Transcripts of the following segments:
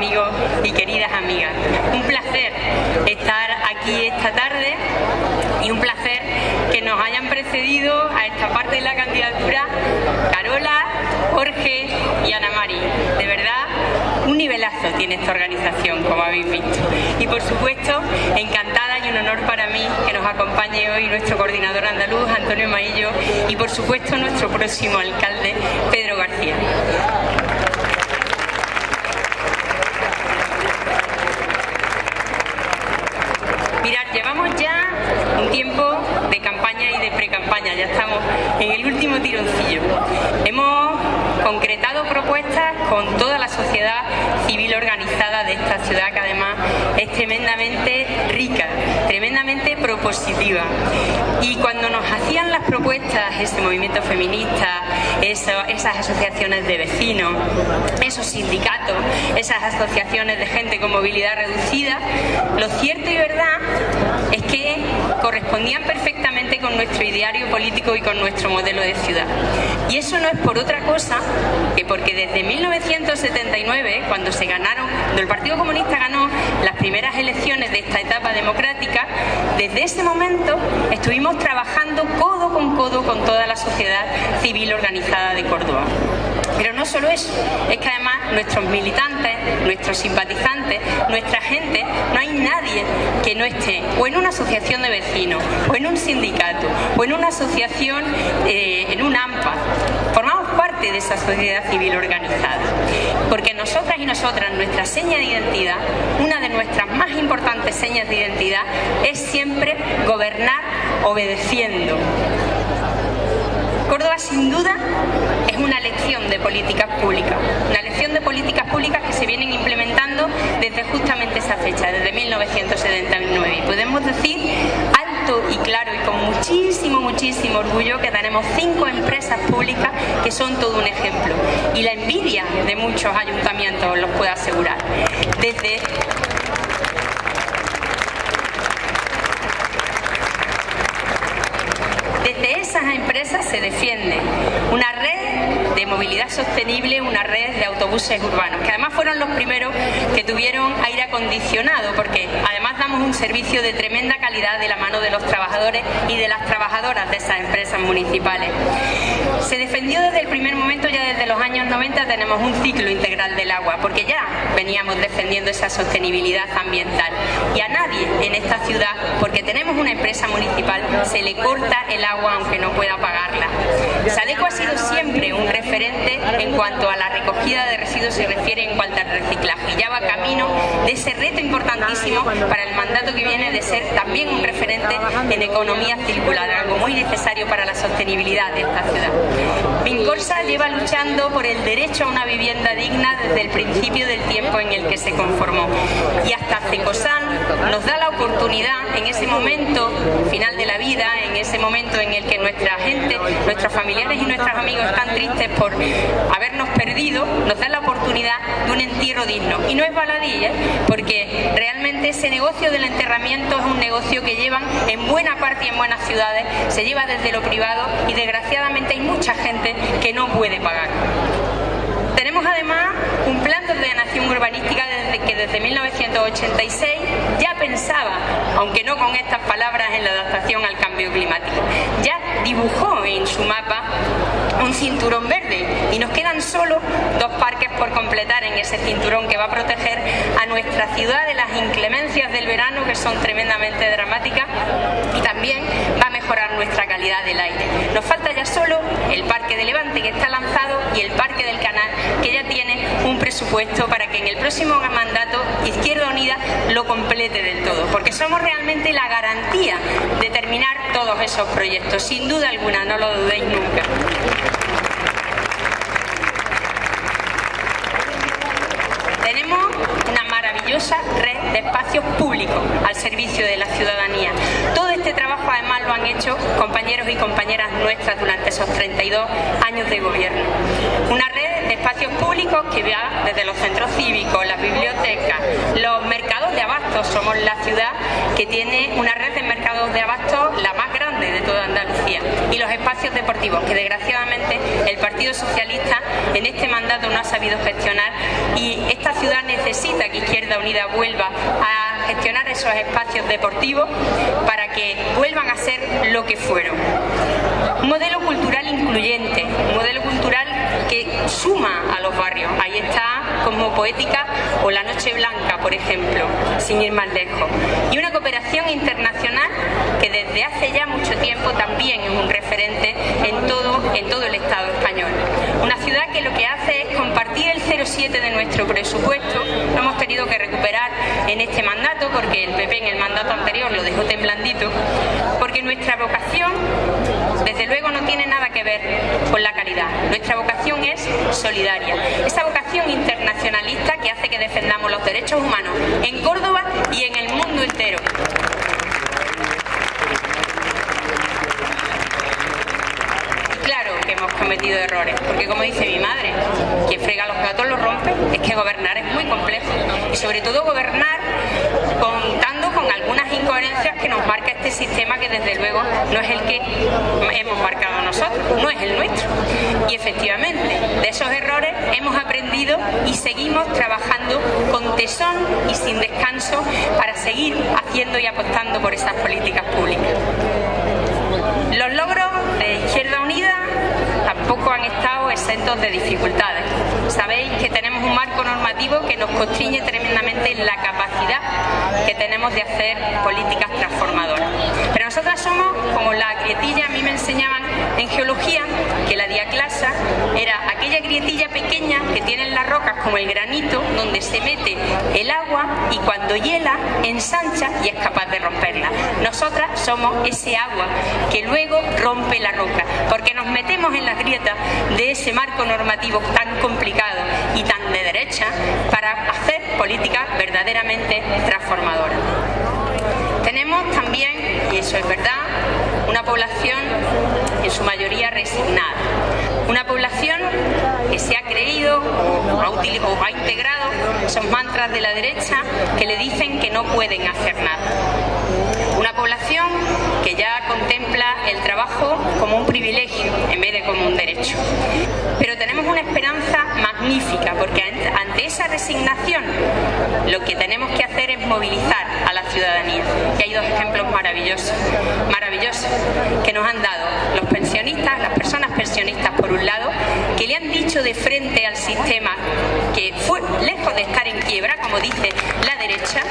amigos y queridas amigas. Un placer estar aquí esta tarde y un placer que nos hayan precedido a esta parte de la candidatura Carola, Jorge y Ana Mari. De verdad, un nivelazo tiene esta organización, como habéis visto. Y por supuesto, encantada y un honor para mí que nos acompañe hoy nuestro coordinador andaluz, Antonio Maillo, y por supuesto nuestro próximo alcalde, Pedro García. Mirad, llevamos ya un tiempo de campaña y de pre-campaña, ya estamos en el último Hemos concretado propuestas con toda la sociedad civil organizada de esta ciudad, que además es tremendamente rica, tremendamente propositiva. Y cuando nos hacían las propuestas, ese movimiento feminista, esas asociaciones de vecinos, esos sindicatos, esas asociaciones de gente con movilidad reducida, lo cierto y verdad es que correspondían perfectamente con nuestro ideario político y con nuestro modelo de ciudad. Y eso no es por otra cosa que porque desde 1979, cuando se ganaron, cuando el Partido Comunista ganó las primeras elecciones de esta etapa democrática, desde ese momento estuvimos trabajando codo con codo con toda la sociedad civil organizada de Córdoba. Pero no solo eso, es que además nuestros militantes, nuestros simpatizantes, nuestra gente, no hay nadie que no esté o en una asociación de vecinos, o en un sindicato, o en una asociación, eh, en un AMPA. Formamos parte de esa sociedad civil organizada. Porque nosotras y nosotras, nuestra seña de identidad, una de nuestras más importantes señas de identidad, es siempre gobernar obedeciendo. Córdoba sin duda es una lección de políticas públicas, una lección de políticas públicas que se vienen implementando desde justamente esa fecha, desde 1979. Y podemos decir alto y claro y con muchísimo, muchísimo orgullo que tenemos cinco empresas públicas que son todo un ejemplo. Y la envidia de muchos ayuntamientos, os los puedo asegurar. Desde esas empresas se defiende movilidad sostenible, una red de autobuses urbanos, que además fueron los primeros que tuvieron aire acondicionado, porque además damos un servicio de tremenda calidad de la mano de los trabajadores y de las trabajadoras de esas empresas municipales. Se defendió desde el primer momento, ya desde los años 90 tenemos un ciclo integral del agua, porque ya veníamos defendiendo esa sostenibilidad ambiental. Y a nadie en esta ciudad, porque tenemos una empresa municipal, se le corta el agua aunque no pueda pagarla. Sadeco ha sido siempre un referente en cuanto a la recogida de residuos se refiere en cuanto al reciclaje. Ya va camino de ese reto importantísimo para el mandato que viene de ser también un referente en economía circular, algo muy necesario para la sostenibilidad de esta ciudad. Vincorsa lleva luchando por el derecho a una vivienda digna desde el principio del tiempo en el que se conformó. Y hasta Cecosan nos da la oportunidad en ese momento final de la vida, en ese momento en el que nuestra gente, nuestros familiares y nuestros amigos están tristes por habernos perdido, nos da la oportunidad de un entierro digno. Y no es baladí, ¿eh? porque realmente ese negocio del enterramiento es un negocio que llevan en buena parte y en buenas ciudades, se lleva desde lo privado y desgraciadamente hay mucha gente que no puede pagar. Tenemos además un plan de ordenación urbanística desde que desde 1986 ya pensaba, aunque no con estas palabras, en la adaptación al cambio climático. Ya dibujó en su mapa un cinturón verde y nos quedan solo dos parques por completar en ese cinturón que va a proteger a nuestra ciudad de las inclemencias del verano que son tremendamente dramáticas y también va a mejorar nuestra del aire. Nos falta ya solo el parque de Levante que está lanzado y el parque del canal que ya tiene un presupuesto para que en el próximo mandato Izquierda Unida lo complete del todo, porque somos realmente la garantía de terminar todos esos proyectos, sin duda alguna, no lo dudéis nunca. Tenemos una maravillosa red de espacios públicos al servicio de la ciudadanía. Todo este trabajo además lo han hecho compañeros y compañeras nuestras durante esos 32 años de gobierno. Una red espacios públicos que va desde los centros cívicos, las bibliotecas, los mercados de abastos. Somos la ciudad que tiene una red de mercados de abastos la más grande de toda Andalucía. Y los espacios deportivos, que desgraciadamente el Partido Socialista en este mandato no ha sabido gestionar y esta ciudad necesita que Izquierda Unida vuelva a gestionar esos espacios deportivos vuelvan a ser lo que fueron. Un modelo cultural incluyente, un modelo cultural que suma a los barrios. Ahí está como poética o La Noche Blanca, por ejemplo, sin ir más lejos. Y una cooperación internacional que desde hace ya mucho tiempo también es un referente en todo, en todo el Estado español. Una ciudad que lo que compartir el 0,7 de nuestro presupuesto. Lo hemos tenido que recuperar en este mandato porque el PP en el mandato anterior lo dejó temblandito. Porque nuestra vocación, desde luego, no tiene nada que ver con la caridad. Nuestra vocación es solidaria. Esa vocación internacionalista que hace que defendamos los derechos humanos en Córdoba y en el mundo entero. Cometido errores, porque como dice mi madre, quien frega los platos los rompe, es que gobernar es muy complejo y sobre todo gobernar contando con algunas incoherencias que nos marca este sistema que desde luego no es el que hemos marcado nosotros, no es el nuestro. Y efectivamente, de esos errores hemos aprendido y seguimos trabajando con tesón y sin descanso para seguir haciendo y apostando por esas políticas públicas. Los logros de Izquierda tampoco han estado exentos de dificultades. Sabéis que tenemos un marco normativo que nos constriñe tremendamente en la capacidad que tenemos de hacer políticas transformadoras. Pero nosotras somos como la grietilla, a mí me enseñaban en geología que la diaclasa era aquella grietilla pequeña que tienen las rocas como el granito donde se mete el agua y cuando hiela ensancha y es capaz de romperla. Nosotras somos ese agua que luego rompe la roca porque nos metemos en las grietas de ese marco normativo tan complicado y tan de derecha para hacer políticas verdaderamente transformadoras. Tenemos también, y eso es verdad, una población en su mayoría resignada. Una población que se ha creído o ha, integrado esos mantras de la derecha que le dicen que no pueden hacer nada. Una población que ya contempla el trabajo como un privilegio en vez de como un derecho. Pero tenemos una esperanza magnífica porque ante esa resignación lo que tenemos que hacer es movilizar ciudadanía. Y hay dos ejemplos maravillosos, maravillosos que nos han dado los pensionistas, las personas pensionistas por un lado, que le han dicho de frente al sistema que fue lejos de estar en quiebra, como dice la derecha,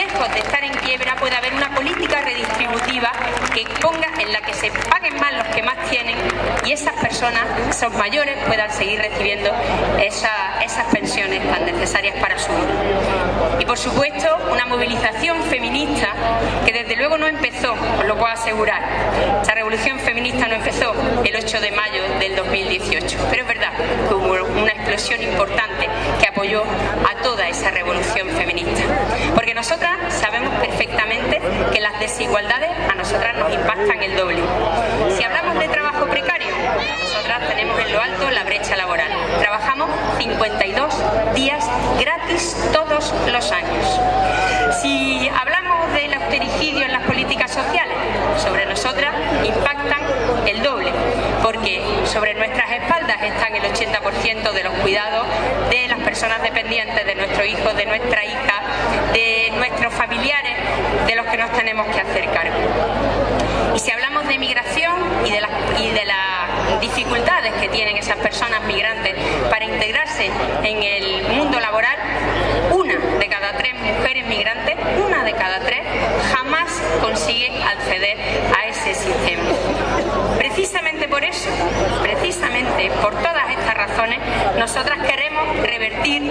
lejos de estar en quiebra puede haber una política redistributiva que ponga en la que se paguen más los que más tienen y esas personas, esos mayores, puedan seguir recibiendo esas pensiones tan necesarias para su vida. Y por supuesto, una movilización feminista que desde luego no empezó, os lo puedo asegurar. Esa revolución feminista no empezó el 8 de mayo del 2018, pero es verdad que hubo una explosión importante que apoyó a toda esa revolución feminista. Porque nosotras sabemos perfectamente que las desigualdades a nosotras nos impactan el doble. Si hablamos de trabajo precario, nosotras tenemos en lo alto la brecha laboral. Trabajamos 52 días gratis todos los años. Si del austericidio en las políticas sociales, sobre nosotras impactan el doble, porque sobre nuestras espaldas están el 80% de los cuidados de las personas dependientes, de nuestros hijos, de nuestra hija, de nuestros familiares, de los que nos tenemos que hacer cargo. Y si hablamos de migración y de, las dificultades que tienen esas personas migrantes para integrarse en el mundo laboral, una de cada tres mujeres migrantes, una de cada tres, jamás consigue acceder a ese sistema. Precisamente por eso, precisamente por todas estas razones, nosotras queremos revertir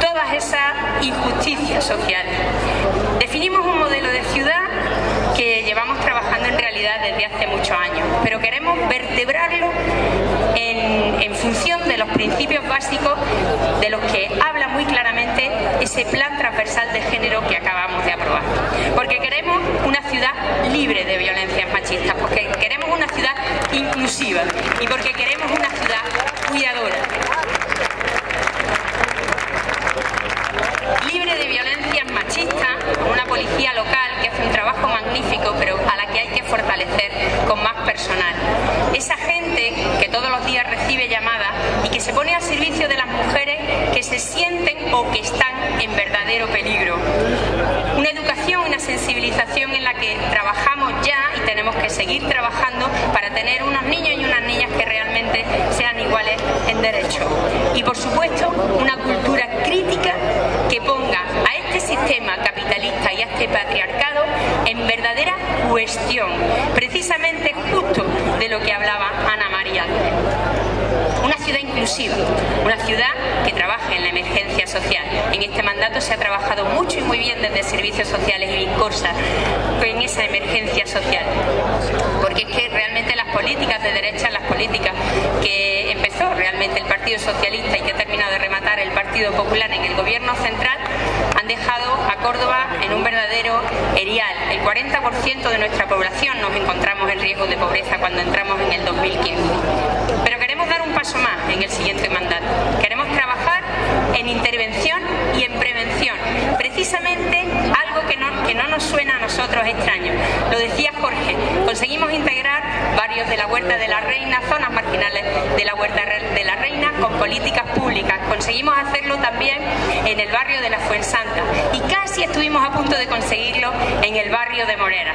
todas esas injusticias sociales. Definimos un modelo de ciudad llevamos trabajando en realidad desde hace muchos años, pero queremos vertebrarlo en, función de los principios básicos de los que habla muy claramente ese plan transversal de género que acabamos de aprobar. Porque queremos una ciudad libre de violencias machistas, porque queremos una ciudad inclusiva y porque queremos una ciudad cuidadora. Libre de violencias machistas, con una policía local magnífico, pero a la que hay que fortalecer con más personal. Esa gente que todos los días recibe llamadas y que se pone al servicio de las mujeres que se sienten o que están en verdadero peligro. Una educación, una sensibilización en la que trabajamos ya y tenemos que seguir trabajando para tener unos niños y unas niñas que realmente sean iguales en derecho. Y por supuesto, una cultura crítica que ponga a este sistema capitalista y a este patriarcado en verdadera cuestión, precisamente justo de lo que hablaba Ana María una ciudad inclusiva, una ciudad que trabaje en la emergencia social. En este mandato se ha trabajado mucho y muy bien desde servicios sociales y Corsa en esa emergencia social. Porque es que realmente las políticas de derecha, las políticas que realmente el Partido Socialista y que ha terminado de rematar el Partido Popular en el gobierno central, han dejado a Córdoba en un verdadero erial. El 40% de nuestra población nos encontramos en riesgo de pobreza cuando entramos en el 2015. Pero queremos dar un paso más en el siguiente mandato. Queremos en intervención y en prevención. Precisamente algo que no, que no nos suena a nosotros extraño. Lo decía Jorge, conseguimos integrar barrios de la Huerta de la Reina, zonas marginales de la Huerta de la Reina con políticas públicas. Conseguimos hacerlo también en el barrio de la Fuensanta y casi estuvimos a punto de conseguirlo en el barrio de Morera.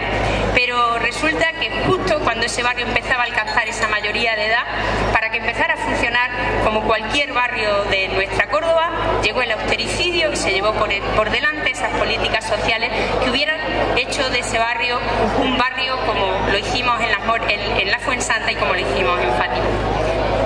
Pero resulta que justo cuando ese barrio empezaba a alcanzar esa mayoría de edad, para que empezara a funcionar como cualquier barrio de nuestra Córdoba, llegó el austericidio y se llevó por, por delante esas políticas sociales que hubieran hecho de ese barrio un barrio como lo hicimos en la, en, en la Fuensanta y como lo hicimos en Fátima.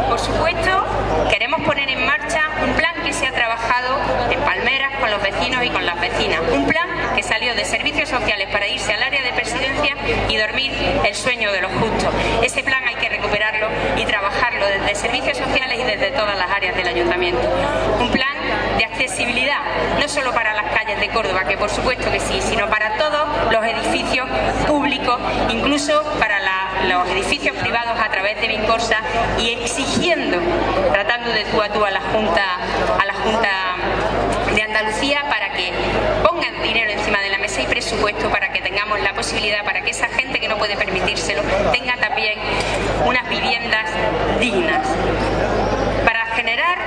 Por supuesto, queremos poner en marcha un plan que se ha trabajado en Palmeras con los vecinos y con las vecinas. Un plan que salió de servicios sociales para irse al área de presidencia y dormir el sueño de los justos. Ese plan hay que recuperarlo y trabajarlo desde servicios sociales y desde todas las áreas del ayuntamiento. Un plan de accesibilidad, no solo para las calles de Córdoba, que por supuesto que sí, sino para todos los edificios públicos, incluso para los edificios privados a través de Vincorsa y exigiendo, tratando de tú a tú a la Junta, a la Junta de Andalucía para que pongan dinero encima de la mesa y presupuesto para que tengamos la posibilidad, para que esa gente que no puede permitírselo tenga también unas viviendas dignas. Generar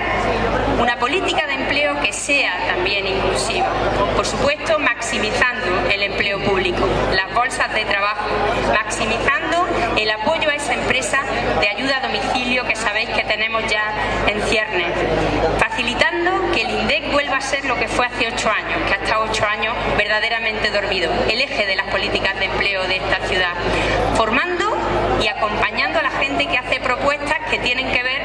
una política de empleo que sea también inclusiva. Por supuesto, maximizando el empleo público, las bolsas de trabajo, maximizando el apoyo a esa empresa de ayuda a domicilio que sabéis que tenemos ya en ciernes, facilitando que el INDEC vuelva a ser lo que fue hace ocho años, que ha estado ocho años verdaderamente dormido, el eje de las políticas de empleo de esta ciudad, formando y acompañando a la gente que hace propuestas que tienen que ver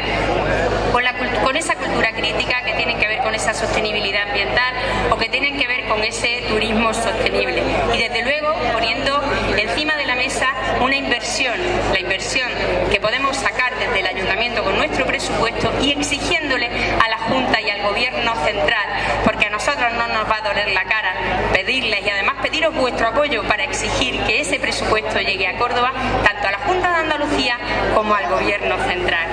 con, esa cultura crítica, que tienen que ver con esa sostenibilidad ambiental o que tienen que ver con ese turismo sostenible. Y desde luego poniendo encima de la mesa una inversión, la inversión que podemos sacar desde el ayuntamiento con nuestro presupuesto y exigiéndole a la Junta y al Gobierno central, porque a nosotros no nos va a doler la cara pedirles y además pediros vuestro apoyo para exigir que ese presupuesto llegue a Córdoba, tanto a la Junta de Andalucía como al Gobierno central.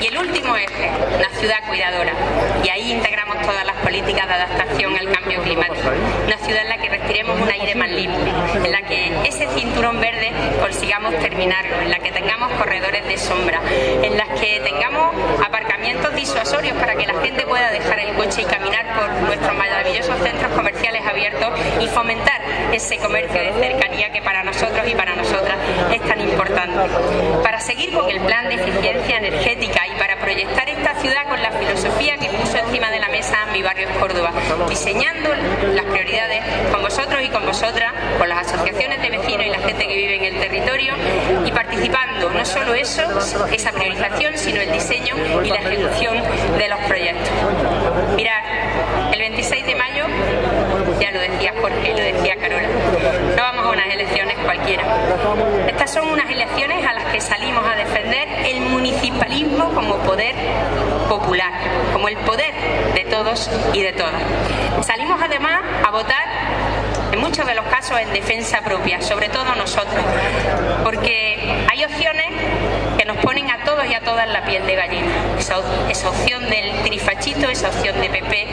Y el último eje, la ciudad cuidadora. Y ahí integramos todas las políticas de adaptación al cambio climático. Una ciudad en la que respiremos un aire más limpio, en la que ese cinturón verde consigamos terminarlo, en la que tengamos corredores de sombra, en las que tengamos aparcamientos disuasorios para que la gente pueda dejar el coche y caminar por nuestros maravillosos centros comerciales abiertos y fomentar ese comercio de cercanía que para nosotros y para nosotras es tan importante. Para seguir con el plan de eficiencia energética y para proyectar esta ciudad con la filosofía que puso encima de la mesa mi barrio Córdoba, diseñando las prioridades con vosotros y con vosotras, con las asociaciones de vecinos y la gente que vive en el territorio y participando, no solo eso, esa priorización, sino el diseño y la ejecución de los proyectos. Mirad, el 26 de ya lo decía Jorge lo decía Carola, no vamos a unas elecciones cualquiera. Estas son unas elecciones a las que salimos a defender el municipalismo como poder popular, como el poder de todos y de todas. Salimos además a votar en muchos de los casos en defensa propia, sobre todo nosotros, porque hay opciones que nos ponen a todos y a todas la piel de gallina. Esa, opción del trifachito, esa opción de PP,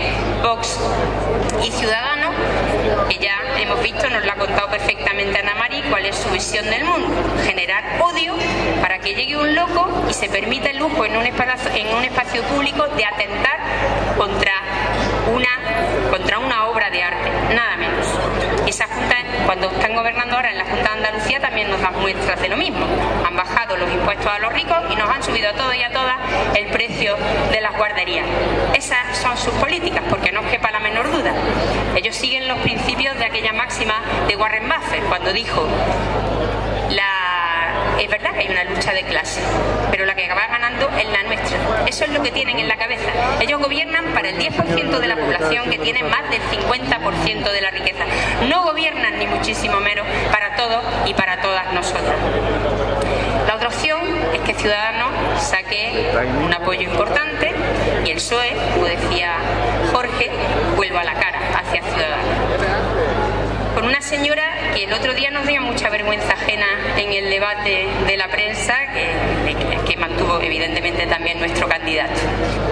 Vox y Ciudadanos, que ya hemos visto, nos lo ha contado perfectamente cuál es su visión del mundo, generar odio para que llegue un loco y se permita el lujo en un espacio, en un espacio público de atentar contra una, contra una obra de arte, nada menos. Esa Junta, cuando están gobernando ahora en la Junta de Andalucía, también nos dan muestras de lo mismo. Han bajado los impuestos a los ricos y nos han subido a todos y a todas el precio de las guarderías. Esas son sus políticas, porque no quepa la menor duda. Ellos siguen los principios de aquella máxima de Warren Buffett, cuando dijo es verdad que hay una lucha de clase, pero la que va ganando es la nuestra. Eso es lo que tienen en la cabeza. Ellos gobiernan para el 10% de la población que tiene más del 50% de la riqueza. No gobiernan ni muchísimo menos para todos y para todas nosotras. La otra opción es que Ciudadanos saque un apoyo importante y el PSOE, como decía Jorge, vuelva a la cara hacia Ciudadanos con una señora que el otro día nos dio mucha vergüenza ajena en el debate de la prensa, que, mantuvo evidentemente también nuestro candidato.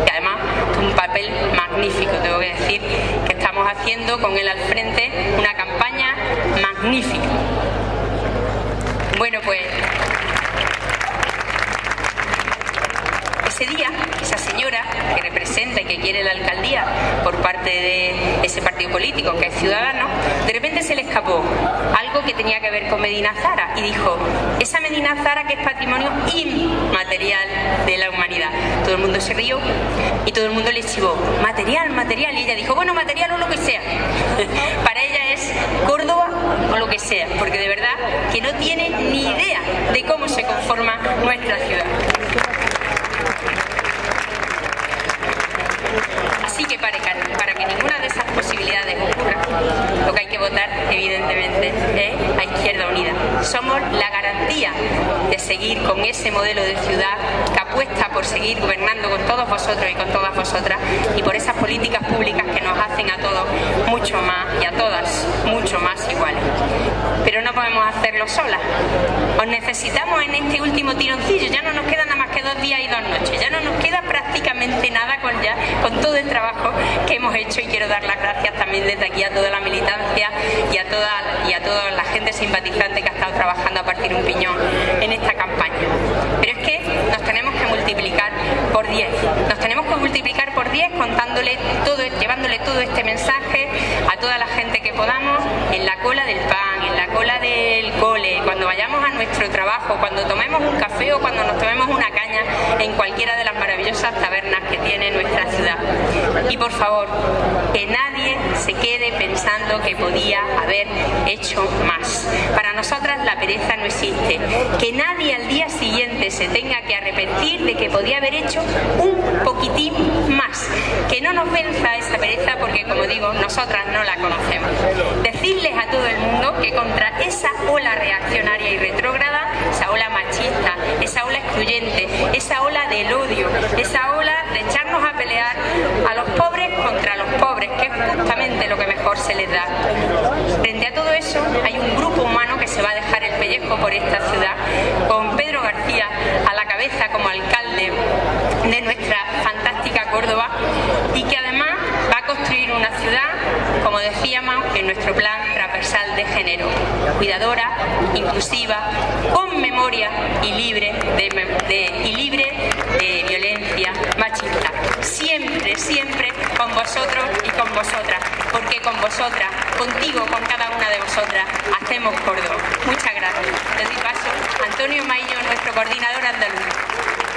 Que además un papel magnífico, tengo que decir, que estamos haciendo con él al frente una campaña magnífica. Bueno, pues ese día, que representa y que quiere la alcaldía por parte de ese partido político que es Ciudadano, de repente se le escapó algo que tenía que ver con Medina Zara y dijo, esa Medina Zara que es patrimonio inmaterial de la humanidad. Todo el mundo se rió y todo el mundo le chivó, material, material, y ella dijo, bueno, material o lo que sea. Para ella es Córdoba o lo que sea, porque de verdad que no tiene ni idea de cómo se conforma nuestra ciudad. Posibilidades ocurra, lo que hay que votar, evidentemente, es a Izquierda Unida. Somos la garantía de seguir con ese modelo de ciudad que apuesta por seguir gobernando con todos vosotros y con todas vosotras y por esas políticas públicas que nos hacen a todos mucho más y a todas mucho más iguales. Pero no podemos hacerlo solas. Os necesitamos en este último tironcillo. Ya no nos quedan nada más que dos días y dos noches. Ya no nos queda prácticamente nada con, ya, con todo el trabajo que hemos hecho y quiero dar las gracias también desde aquí a toda la militancia y a toda, y a toda la gente simpatizante que ha estado trabajando a partir de un piñón en esta campaña. Pero es que nos tenemos que multiplicar por 10. Nos tenemos que multiplicar por 10 contándole todo, llevándole todo este mensaje a toda la gente que podamos en la cola del pan, en la cola del cole, cuando vayamos a nuestro trabajo, cuando tomemos un café o cuando nos tomemos una caña en cualquiera de las maravillosas tabernas que tiene nuestra ciudad. Y por favor, que nadie se quede pensando que podía haber hecho más. Para nosotras la pereza no existe. Que nadie al día siguiente se tenga que arrepentir de que podía haber hecho un poquitín más. Que no nos venza esa pereza porque, como digo, nosotras no la conocemos. Decirles a todo el mundo que contra esa ola reaccionaria y retrógrada, esa ola machista, esa ola excluyente, esa ola del odio, esa ola de a pelear a los pobres contra los pobres, que es justamente lo que mejor se les da. Frente a todo eso, hay un grupo humano que se va a dejar el pellejo por esta ciudad, con Pedro García a la cabeza como alcalde de nuestra fantástica Córdoba y que además va a construir una ciudad, como decíamos, en nuestro plan transversal de género, cuidadora, inclusiva, con memoria y libre de, y libre de violencia siempre, siempre con vosotros y con vosotras, porque con vosotras, contigo, con cada una de vosotras, hacemos Córdoba. Muchas gracias. Les doy paso a Antonio Maillo, nuestro coordinador andaluz.